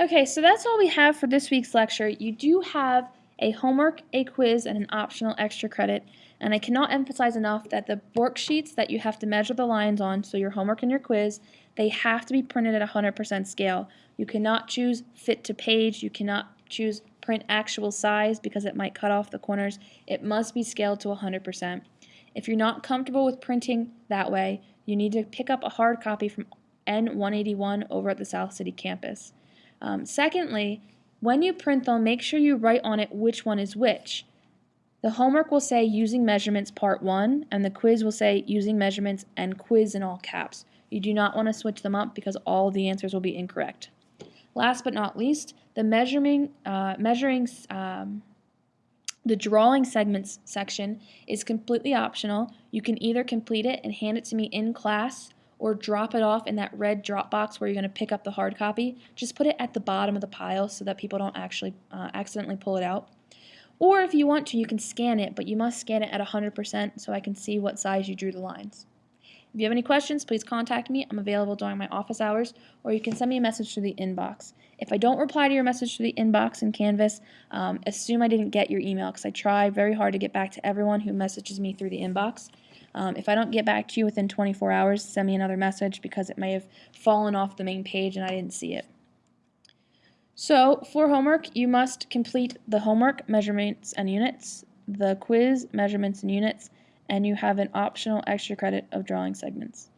Okay, so that's all we have for this week's lecture. You do have a homework, a quiz, and an optional extra credit. And I cannot emphasize enough that the worksheets that you have to measure the lines on, so your homework and your quiz, they have to be printed at 100% scale. You cannot choose fit to page, you cannot choose print actual size because it might cut off the corners. It must be scaled to 100%. If you're not comfortable with printing that way, you need to pick up a hard copy from N181 over at the South City campus. Um, secondly, when you print them, make sure you write on it which one is which. The homework will say using measurements part 1 and the quiz will say using measurements and quiz in all caps. You do not want to switch them up because all the answers will be incorrect. Last but not least, the measuring, uh, measuring um, the drawing segments section is completely optional. You can either complete it and hand it to me in class or drop it off in that red drop box where you're going to pick up the hard copy. Just put it at the bottom of the pile so that people don't actually uh, accidentally pull it out. Or if you want to, you can scan it, but you must scan it at 100% so I can see what size you drew the lines. If you have any questions, please contact me. I'm available during my office hours, or you can send me a message to the inbox. If I don't reply to your message to the inbox in Canvas, um, assume I didn't get your email because I try very hard to get back to everyone who messages me through the inbox. Um, if I don't get back to you within 24 hours, send me another message because it may have fallen off the main page and I didn't see it. So for homework, you must complete the homework, measurements, and units, the quiz, measurements, and units, and you have an optional extra credit of drawing segments.